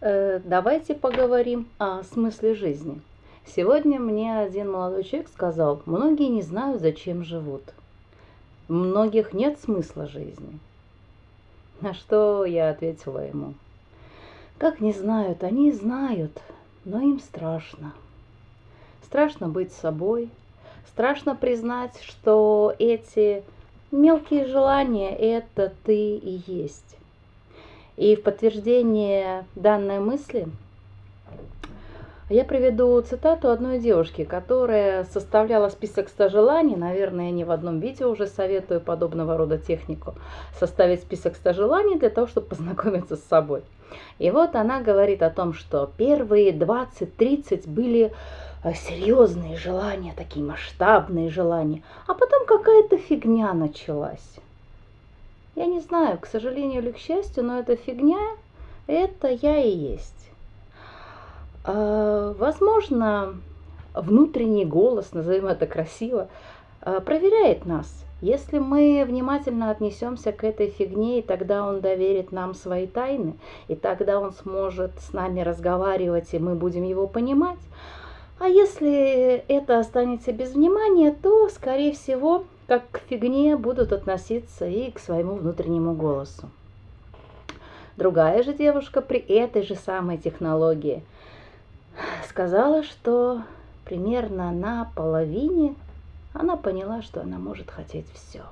Э, давайте поговорим о смысле жизни. Сегодня мне один молодой человек сказал, многие не знают, зачем живут. Многих нет смысла жизни. На что я ответила ему, как не знают, они знают, но им страшно. Страшно быть собой, страшно признать, что эти мелкие желания – это ты и есть. И в подтверждение данной мысли я приведу цитату одной девушки, которая составляла список 100 желаний. Наверное, я не в одном видео уже советую подобного рода технику. Составить список 100 желаний для того, чтобы познакомиться с собой. И вот она говорит о том, что первые 20-30 были э, серьезные желания, такие масштабные желания, а потом какая-то фигня началась. Я не знаю, к сожалению или к счастью, но эта фигня, это я и есть. А, возможно, внутренний голос, назовем это красиво, а, проверяет нас. Если мы внимательно отнесемся к этой фигне, и тогда он доверит нам свои тайны, и тогда он сможет с нами разговаривать, и мы будем его понимать. А если это останется без внимания, то, скорее всего, как к фигне будут относиться и к своему внутреннему голосу. Другая же девушка при этой же самой технологии сказала, что примерно на половине она поняла, что она может хотеть все.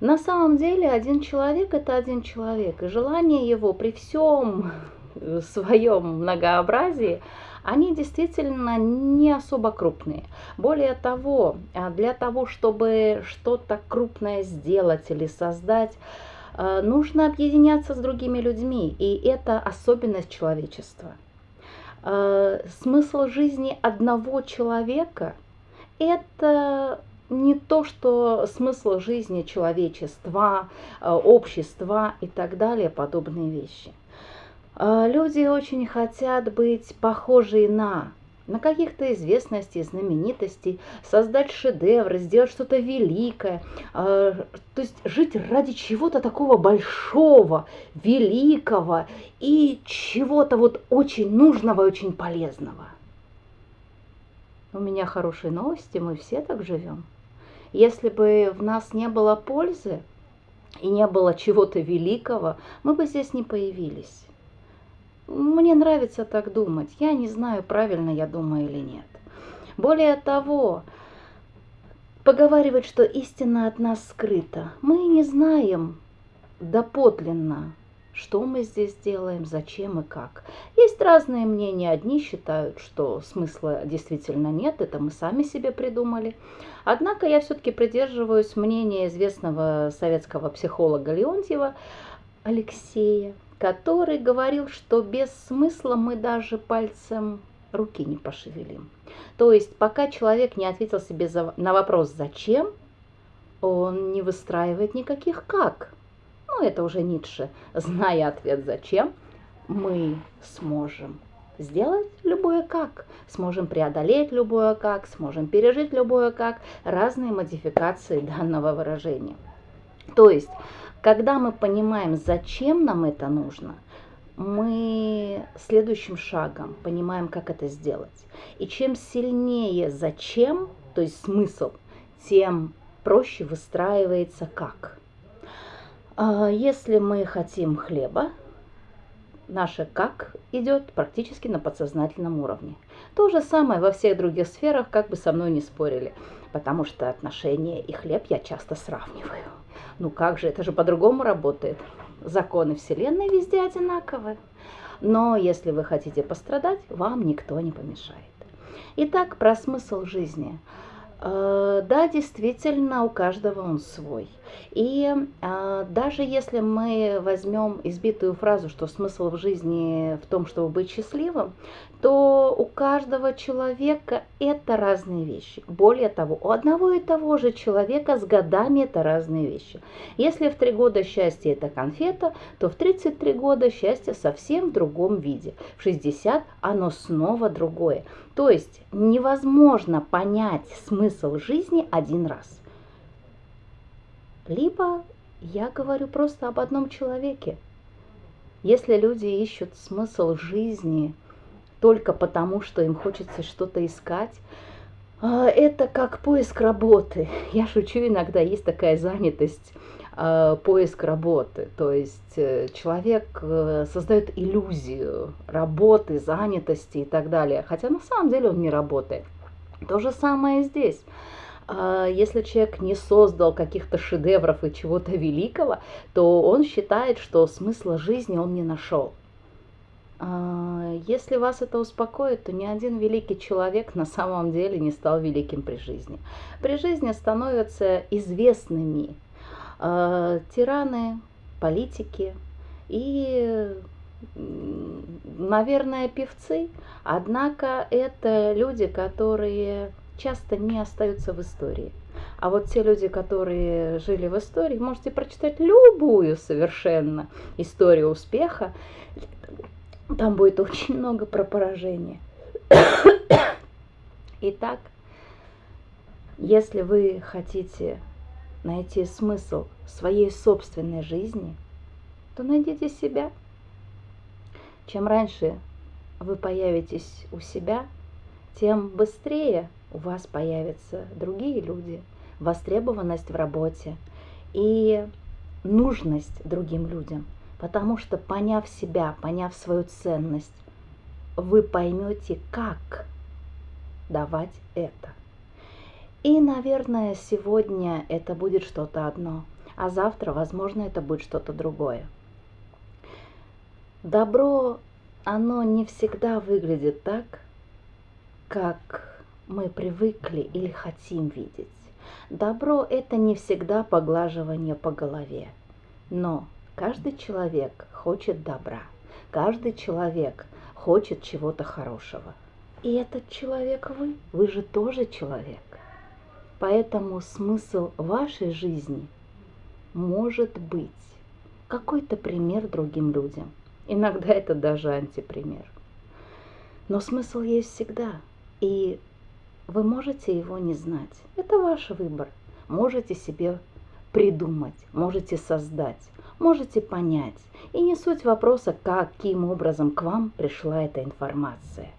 На самом деле один человек это один человек, и желание его при всем своем многообразии они действительно не особо крупные. Более того, а, для того, чтобы что-то крупное сделать или создать, а, нужно объединяться с другими людьми, и это особенность человечества. А, смысл жизни одного человека – это не то, что смысл жизни человечества, общества и так далее, подобные вещи – люди очень хотят быть похожи на на каких-то известностей, знаменитостей, создать шедевр, сделать что-то великое, а, то есть жить ради чего-то такого большого, великого и чего-то вот очень нужного очень полезного. У меня хорошие новости, мы все так живем. Если бы в нас не было пользы и не было чего-то великого, мы бы здесь не появились. Мне нравится так думать. Я не знаю, правильно я думаю или нет. Более того, поговаривать, что истина от нас скрыта. Мы не знаем доподлинно, что мы здесь делаем, зачем и как. Есть разные мнения. Одни считают, что смысла действительно нет, это мы сами себе придумали. Однако я все-таки придерживаюсь мнения известного советского психолога Леонтьева Алексея, который говорил, что без смысла мы даже пальцем руки не пошевелим. То есть пока человек не ответил себе на вопрос «зачем?», он не выстраивает никаких «как?». Ну, это уже Ницше. Зная ответ «зачем?», мы сможем сделать любое как, сможем преодолеть любое как, сможем пережить любое как, разные модификации данного выражения. То есть когда мы понимаем, зачем нам это нужно, мы следующим шагом понимаем, как это сделать. И чем сильнее зачем, то есть смысл, тем проще выстраивается как. А, если мы хотим хлеба, наше как идет практически на подсознательном уровне. То же самое во всех других сферах, как бы со мной не спорили, потому что отношения и хлеб я часто сравниваю. Ну как же, это же по-другому работает. Законы Вселенной везде одинаковы. Но если вы хотите пострадать, вам никто не помешает. Итак, про смысл жизни. Э, да, действительно, у каждого он свой. И а, даже если мы возьмем избитую фразу, что смысл в жизни в том, чтобы быть счастливым, то у каждого человека это разные вещи. Более того, у одного и того же человека с годами это разные вещи. Если в три года счастье это конфета, то в 33 года счастье совсем в другом виде. В 60 оно снова другое. То есть невозможно понять смысл жизни один раз. Либо я говорю просто об одном человеке. Если люди ищут смысл жизни только потому, что им хочется что-то искать, а, это как поиск работы. Я шучу иногда, есть такая занятость а, поиск работы. То есть э, человек э, создает иллюзию работы, занятости и так далее. Хотя на самом деле он не работает. То же самое здесь. А, если человек не создал каких-то шедевров и чего-то великого, то он считает, что смысла жизни он не нашел. А, если вас это успокоит, то ни один великий человек на самом деле не стал великим при жизни. При жизни становятся известными э, тираны, политики и, наверное, певцы. Однако это люди, которые часто не остаются в истории. А вот те люди, которые жили в истории, можете прочитать любую совершенно историю успеха. Там будет очень много про поражение. Итак, если вы хотите найти смысл своей собственной жизни, то найдите себя. Чем раньше вы появитесь у себя, тем быстрее у вас появятся другие люди, востребованность в работе и нужность другим людям. Потому что поняв себя, поняв свою ценность, вы поймете, как давать это. И, наверное, сегодня это будет что-то одно, а завтра, возможно, это будет что-то другое. Добро, оно не всегда выглядит так, как мы привыкли или хотим видеть. Добро – это не всегда поглаживание по голове, но каждый человек хочет добра, каждый человек хочет чего-то хорошего. И этот человек вы, вы же тоже человек. Поэтому смысл вашей жизни может быть какой-то пример другим людям. Иногда это даже антипример. Но смысл есть всегда. И вы можете его не знать. Это ваш выбор. Можете себе придумать, можете создать, можете понять. И не суть вопроса, каким образом к вам пришла эта информация.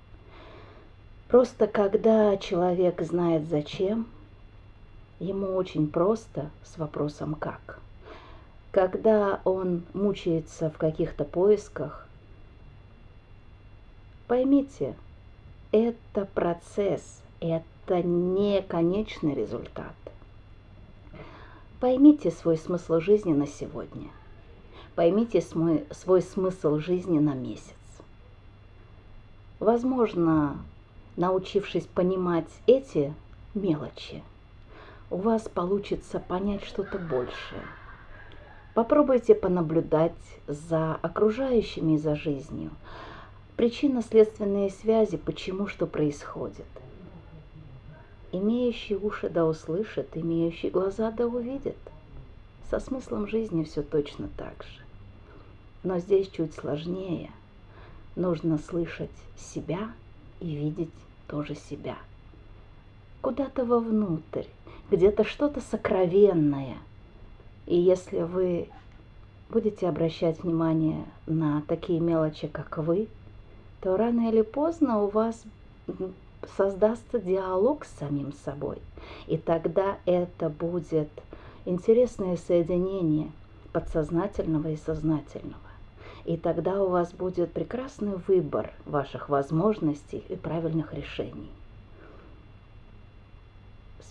Просто когда человек знает зачем, ему очень просто с вопросом «как». Когда он мучается в каких-то поисках, поймите, это процесс, это не конечный результат. Поймите свой смысл жизни на сегодня. Поймите свой, свой смысл жизни на месяц. Возможно, научившись понимать эти мелочи – у вас получится понять что-то большее. Попробуйте понаблюдать за окружающими и за жизнью. Причинно-следственные связи, почему что происходит. Имеющий уши да услышит, имеющий глаза да увидит. Со смыслом жизни все точно так же. Но здесь чуть сложнее. Нужно слышать себя и видеть тоже себя. Куда-то вовнутрь, где-то что-то сокровенное. И если вы будете обращать внимание на такие мелочи, как вы, то рано или поздно у вас создастся диалог с самим собой. И тогда это будет интересное соединение подсознательного и сознательного. И тогда у вас будет прекрасный выбор ваших возможностей и правильных решений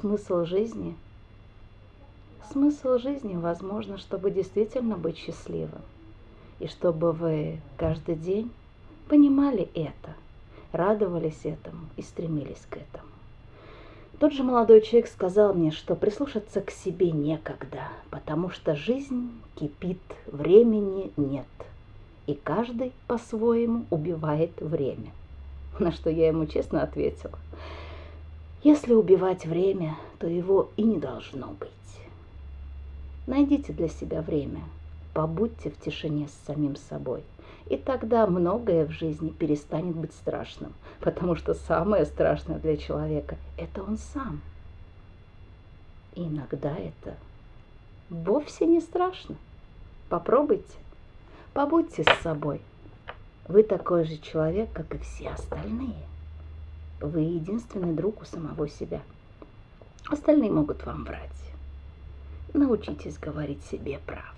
смысл жизни? Смысл жизни, возможно, чтобы действительно быть счастливым. И чтобы вы каждый день понимали это, радовались этому и стремились к этому. Тот же молодой человек сказал мне, что прислушаться к себе некогда, потому что жизнь кипит, времени нет. И каждый по-своему убивает время. На что я ему честно ответила – если убивать время, то его и не должно быть. Найдите для себя время, побудьте в тишине с самим собой. И тогда многое в жизни перестанет быть страшным, потому что самое страшное для человека – это он сам. И иногда это вовсе не страшно. Попробуйте. Побудьте с собой. Вы такой же человек, как и все остальные. Вы единственный друг у самого себя. Остальные могут вам врать. Научитесь говорить себе правду.